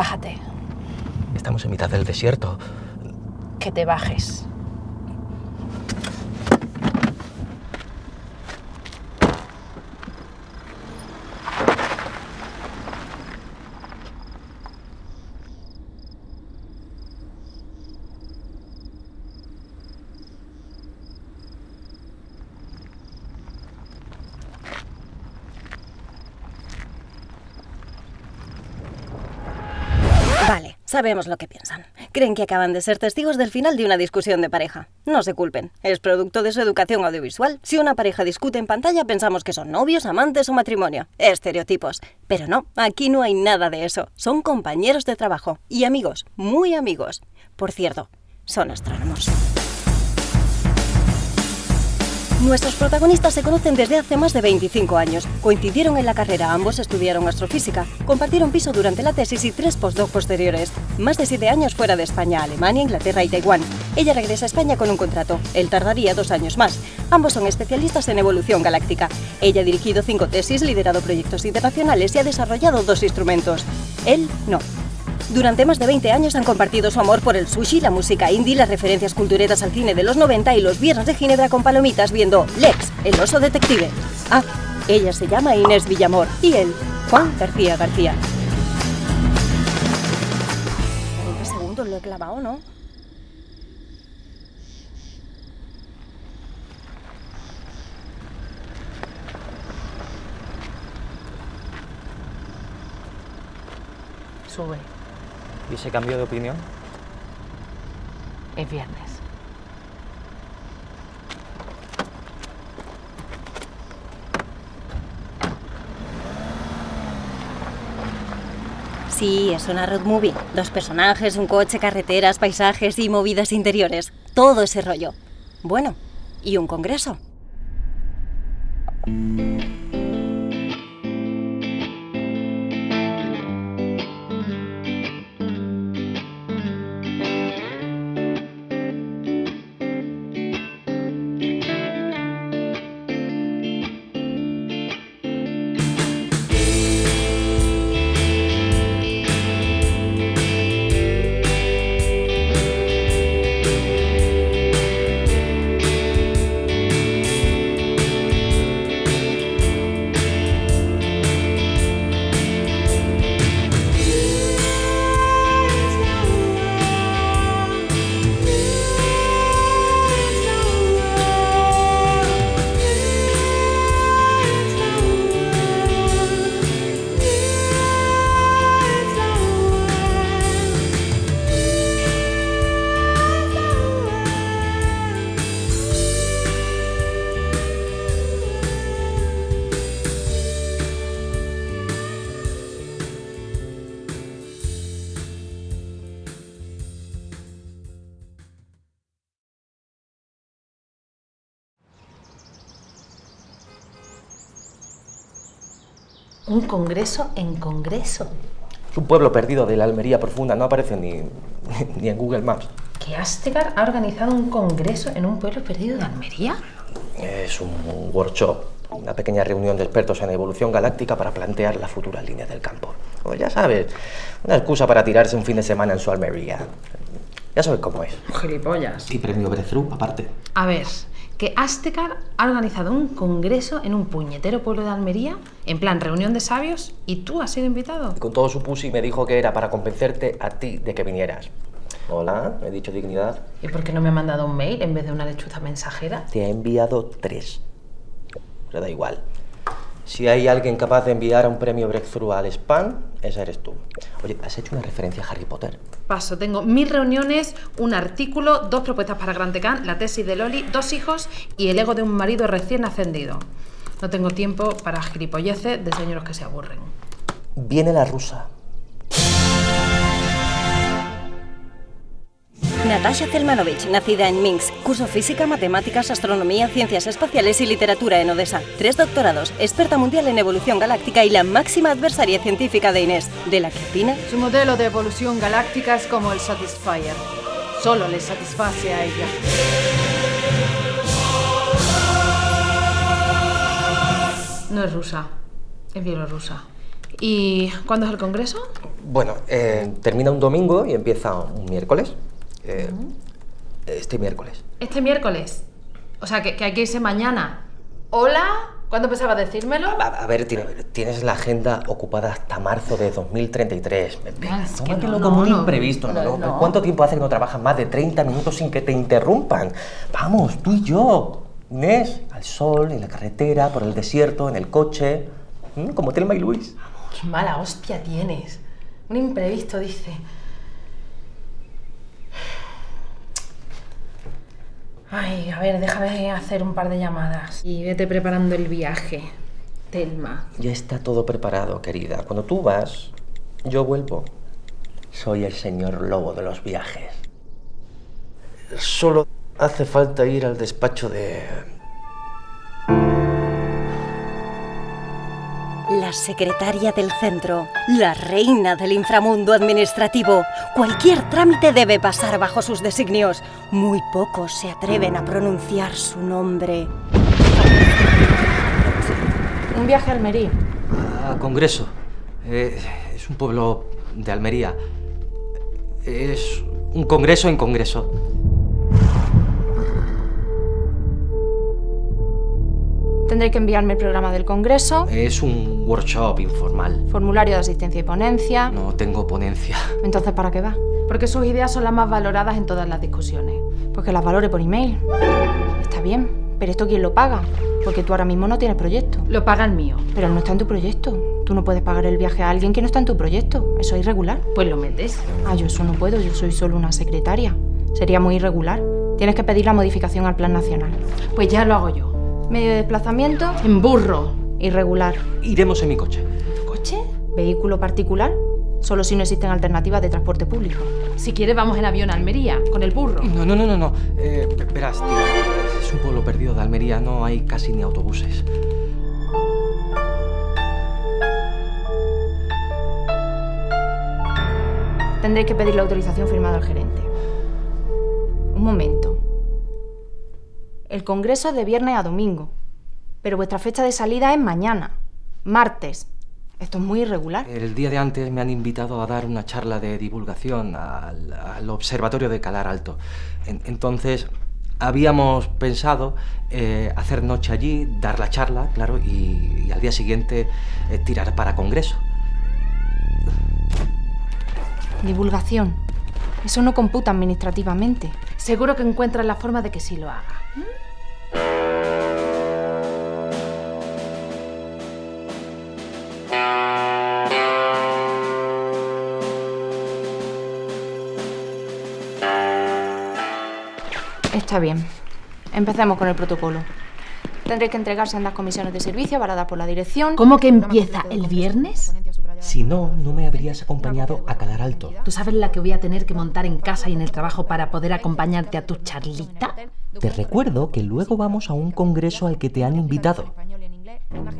Bájate. Estamos en mitad del desierto. Que te bajes. Sabemos lo que piensan. Creen que acaban de ser testigos del final de una discusión de pareja. No se culpen, es producto de su educación audiovisual. Si una pareja discute en pantalla pensamos que son novios, amantes o matrimonio. Estereotipos. Pero no, aquí no hay nada de eso. Son compañeros de trabajo y amigos, muy amigos. Por cierto, son astrónomos. Nuestros protagonistas se conocen desde hace más de 25 años. Coincidieron en la carrera, ambos estudiaron astrofísica, compartieron piso durante la tesis y tres postdoc posteriores. Más de siete años fuera de España, Alemania, Inglaterra y Taiwán. Ella regresa a España con un contrato. Él tardaría dos años más. Ambos son especialistas en evolución galáctica. Ella ha dirigido cinco tesis, liderado proyectos internacionales y ha desarrollado dos instrumentos. Él no. Durante más de 20 años han compartido su amor por el sushi, la música indie, las referencias cultureras al cine de los 90 y los viernes de Ginebra con palomitas viendo Lex, el oso detective. Ah, ella se llama Inés Villamor y él, Juan García García. ¿En qué segundos lo he clavado, no? Sube. ¿Y ese cambio de opinión? Es viernes. Sí, es una road movie. Dos personajes, un coche, carreteras, paisajes y movidas interiores. Todo ese rollo. Bueno, y un congreso. Un congreso en congreso. Es un pueblo perdido de la Almería profunda, no aparece ni, ni en Google Maps. ¿Que Astegar ha organizado un congreso en un pueblo perdido de Almería? Es un workshop, una pequeña reunión de expertos en evolución galáctica para plantear la futura línea del campo. Pues ya sabes, una excusa para tirarse un fin de semana en su Almería. Ya sabes cómo es. Gilipollas. Y premio Breakthrough aparte. A ver, que Astecar ha organizado un congreso en un puñetero pueblo de Almería, en plan reunión de sabios, y tú has sido invitado. Y con todo su pussy me dijo que era para convencerte a ti de que vinieras. Hola, he dicho dignidad. ¿Y por qué no me ha mandado un mail en vez de una lechuza mensajera? Te ha enviado tres. Pero da igual. Si hay alguien capaz de enviar un premio Breakthrough al spam, esa eres tú. Oye, ¿has hecho una referencia a Harry Potter? Paso, tengo mil reuniones, un artículo, dos propuestas para Gran Tecán, la tesis de Loli, dos hijos y el ego de un marido recién ascendido. No tengo tiempo para gilipolleces de señoros que se aburren. Viene la rusa. Natasha Zelmanovich, nacida en Minsk, curso física, matemáticas, astronomía, ciencias espaciales y literatura en Odessa. Tres doctorados, experta mundial en evolución galáctica y la máxima adversaria científica de Inés, de la que opina. Su modelo de evolución galáctica es como el Satisfyer. Solo le satisface a ella. No es rusa, es bielorrusa. ¿Y cuándo es el congreso? Bueno, eh, termina un domingo y empieza un miércoles. Eh, Este miércoles. Este miércoles. O sea, que, que hay que irse mañana. ¿Hola? ¿Cuándo pensabas decírmelo? A, a ver, tiene- tienes la agenda ocupada hasta marzo de 2033. Venga, Ah, es que no, como no, un no. imprevisto. no. ¿Cuánto tiempo hace que no trabajas más de 30 minutos sin que te interrumpan? Vamos, tú y yo. Inés, al sol, en la carretera, por el desierto, en el coche. ¿Mm? Como Telma y Luis. Qué mala hostia tienes. Un imprevisto, dice. Ay, a ver, déjame hacer un par de llamadas. Y vete preparando el viaje, Telma. Ya está todo preparado, querida. Cuando tú vas, yo vuelvo. Soy el señor lobo de los viajes. Solo hace falta ir al despacho de... La secretaria del centro, la reina del inframundo administrativo. Cualquier trámite debe pasar bajo sus designios. Muy pocos se atreven a pronunciar su nombre. Un viaje a Almería. A Congreso. Eh, es un pueblo de Almería. Es un congreso en congreso. Tendré que enviarme el programa del Congreso, Es un workshop informal. formulario de asistencia y ponencia. No tengo ponencia. Entonces, ¿para qué va? Porque sus ideas son las más valoradas en todas las discusiones. Pues que las valore por email. Está bien, pero ¿esto quién lo paga? Porque tú ahora mismo no tienes proyecto. Lo paga el mío. Pero él no está en tu proyecto. Tú no puedes pagar el viaje a alguien que no está en tu proyecto. Eso es irregular. Pues lo metes. Ah, yo eso no puedo, yo soy solo una secretaria. Sería muy irregular. Tienes que pedir la modificación al plan nacional. Pues ya lo hago yo. Medio de desplazamiento, En burro. irregular. Iremos en mi coche. ¿Coche? Vehículo particular, solo si no existen alternativas de transporte público. Si quieres vamos en avión a Almería, con el burro. No, no, no, no, no. Eh, verás, tío. Es un pueblo perdido de Almería. No hay casi ni autobuses. Tendréis que pedir la autorización firmada al gerente. Un momento. El congreso es de viernes a domingo, pero vuestra fecha de salida es mañana, martes. Esto es muy irregular. El día de antes me han invitado a dar una charla de divulgación al, al observatorio de Calar Alto. En- entonces, habíamos pensado eh, hacer noche allí, dar la charla, claro, y, y al día siguiente eh, tirar para Congreso. Divulgación. Eso no computa administrativamente. Seguro que encuentras la forma de que sí lo haga. Bien. Empecemos con el protocolo. Tendréis que entregarse en las comisiones de servicio avaladas por la dirección. ¿Cómo que empieza el viernes? Si no, no me habrías acompañado a Calar Alto. ¿Tú sabes la que voy a tener que montar en casa y en el trabajo para poder acompañarte a tu charlita? Te recuerdo que luego vamos a un congreso al que te han invitado.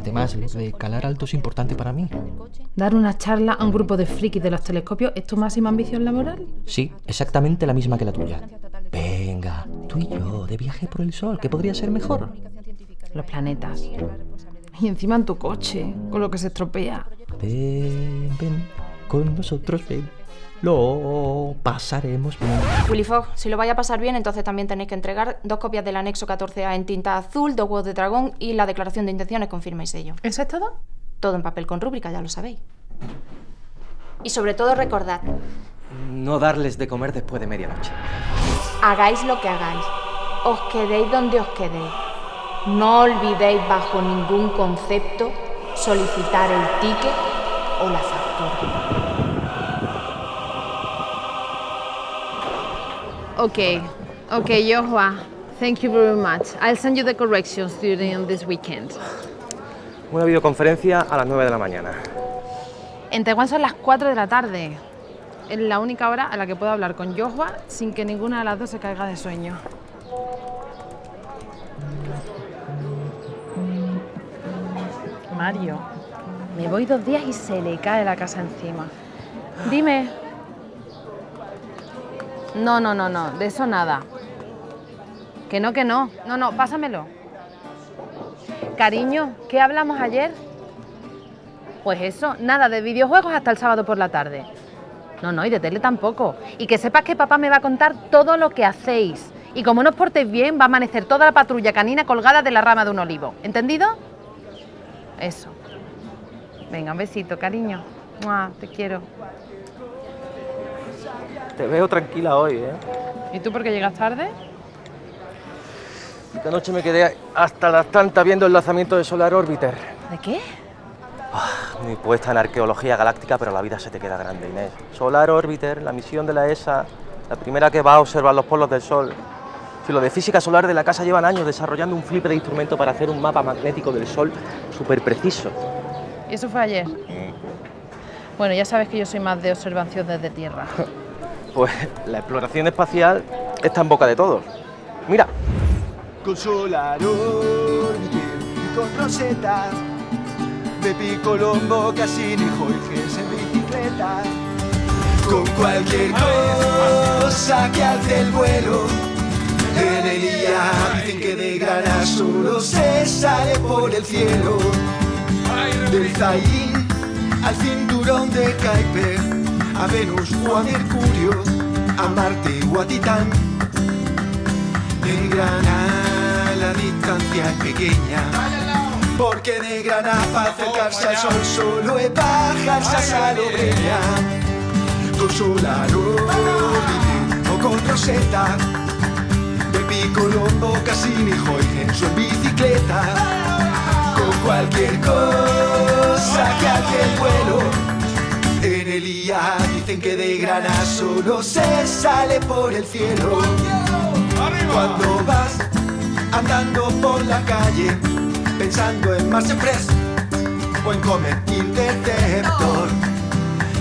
Además, lo de Calar Alto es importante para mí. ¿Dar una charla a un grupo de frikis de los telescopios es tu máxima ambición laboral? Sí, exactamente la misma que la tuya. Venga, tú y yo, de viaje por el sol, ¿qué podría ser mejor? Los planetas. Y encima en tu coche, con lo que se estropea. Ven, ven, con nosotros ven. Lo pasaremos bien. Willy Fogg, si lo vaya a pasar bien, entonces también tenéis que entregar dos copias del anexo 14A en tinta azul, dos huevos de dragón y la declaración de intenciones con firma y sello. ¿Eso es todo? Todo en papel con rúbrica, ya lo sabéis. Y sobre todo recordad, No darles de comer después de medianoche. Hagáis lo que hagáis, os quedéis donde os quedéis. No olvidéis bajo ningún concepto solicitar el ticket o la factura. Okay, okay, Joshua. Thank you very much. I'll send you the corrections during this weekend. Una videoconferencia a las 9 de la mañana. En Taiwán son las 4 de la tarde. Es la única hora a la que puedo hablar con Joshua sin que ninguna de las dos se caiga de sueño. Mario, me voy dos días y se le cae la casa encima. Dime. No, no, no, no, de eso nada. Que no, que no. No, no, pásamelo. Cariño, ¿qué hablamos ayer? Pues eso, nada de videojuegos hasta el sábado por la tarde. No, no, y de tele tampoco. Y que sepas que papá me va a contar todo lo que hacéis. Y como no os portéis bien, va a amanecer toda la patrulla canina colgada de la rama de un olivo. ¿Entendido? Eso. Venga, un besito, cariño. Mua, te quiero. Te veo tranquila hoy, ¿eh? ¿Y tú por qué llegas tarde? Esta noche me quedé hasta las tantas viendo el lanzamiento de Solar Orbiter. ¿De qué? Muy puesta en arqueología galáctica, pero la vida se te queda grande, Inés. Solar Orbiter, la misión de la ESA, la primera que va a observar los polos del Sol. Si lo de física solar de la casa llevan años desarrollando un flipe de instrumento para hacer un mapa magnético del Sol súper preciso. ¿Y eso fue ayer? Bueno, ya sabes que yo soy más de observación desde tierra. Pues la exploración espacial está en boca de todos. Mira, con Solar Orbiter y con Rosetta, Pepi Colombo, Cassini, Jorge en bicicleta, con cualquier cosa que alce el vuelo. En el IA dicen que de grana solo se sale por el cielo. Del Zain al cinturón de Kuiper, a Venus o a Mercurio, a Marte o a Titán. De grana la distancia es pequeña. Porque de grana para acercarse al sol solo es bajarse a Salobreña. Con Orbiter o con Rosetta. Pepi Colombo, Cassini, Huygens o en bicicleta. Con cualquier cosa que hace el vuelo. En el IA dicen que de grana solo se sale por el cielo. Cuando vas andando por la calle, pensando en Mars Express o en Comet Interceptor,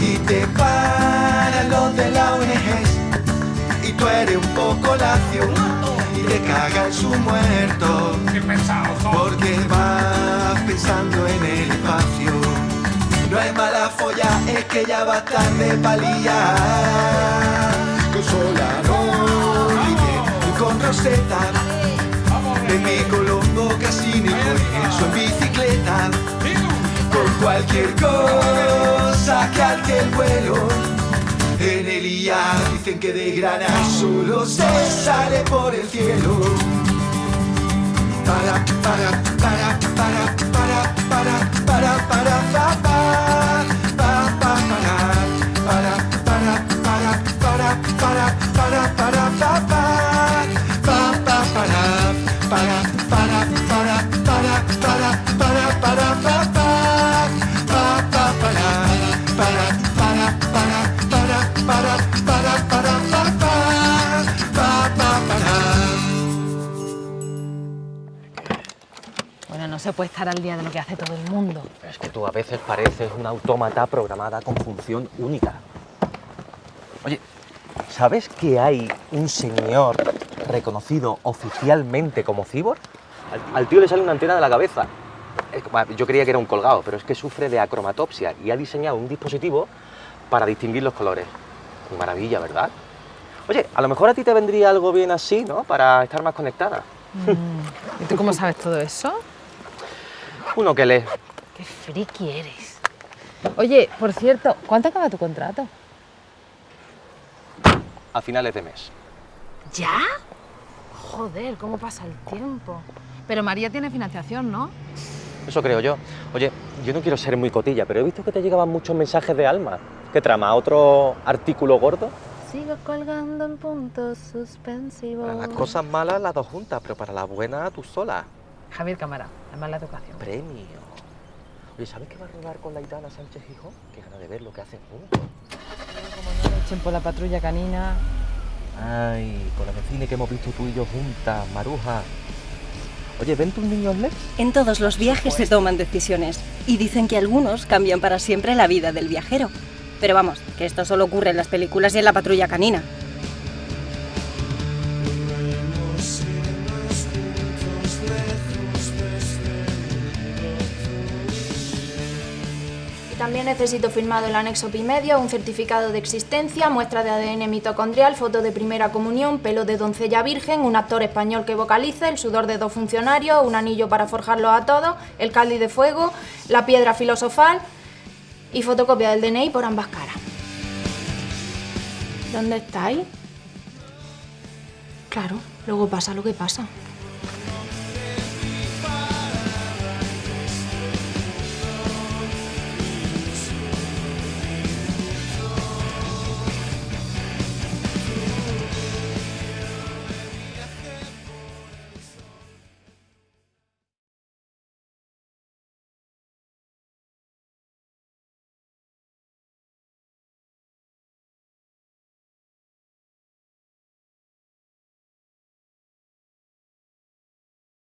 y te paran los de la ONG, y tú eres un poco lacio, y te cagan su muerto, porque vas pensando en el espacio. No es mala folla, es que ya va tarde pa' liar. Con Solar Orbiter y con De mi Colombo, Cassini, Jorge en bicicleta. Con cualquier cosa que alce el vuelo. En el IA dicen que de grana solo se sale por el cielo. Para, para, para, para, para, puede estar al día de lo que hace todo el mundo. es que tú a veces pareces una autómata programada con función única. Oye, ¿sabes que hay un señor reconocido oficialmente como cibor? Al, al tío le sale una antena de la cabeza. Es Yo creía que era un colgado, pero es que sufre de acromatopsia y ha diseñado un dispositivo para distinguir los colores. Qué maravilla, ¿verdad? Oye, a lo mejor a ti te vendría algo bien así, ¿no? Para estar más conectada. ¿Y tú cómo sabes todo eso? Uno que lee. Qué friki eres. Oye, por cierto, ¿cuánto acaba tu contrato? a finales de mes. ¿Ya? Joder, cómo pasa el tiempo. Pero María tiene financiación, ¿no? Eso creo yo. Oye, yo no quiero ser muy cotilla, pero he visto que te llegaban muchos mensajes de Alma. ¿Qué trama? ¿Otro artículo gordo? Sigo colgando en puntos suspensivos. Para las cosas malas las dos juntas, pero para las buenas tú sola. Javier Cámara, además la educación. Premio. Oye, ¿sabes qué va a rodar con la Itana Sánchez Hijo? Qué gana de ver lo que hacen juntos. Como no le echen por la patrulla canina. Ay, con la de cine que hemos visto tú y yo juntas, Maruja. Oye, ¿ven tus niños LED? En todos los viajes se toman decisiones y dicen que algunos cambian para siempre la vida del viajero. Pero vamos, que esto solo ocurre en las películas y en la patrulla canina. También necesito firmado el anexo Pimedio, un certificado de existencia, muestra de ADN mitocondrial, foto de primera comunión, pelo de doncella virgen, un actor español que vocalice, el sudor de dos funcionarios, un anillo para forjarlo a todos, el cáliz de fuego, la piedra filosofal, Y fotocopia del DNI por ambas caras. ¿Dónde estáis? Claro, luego pasa lo que pasa.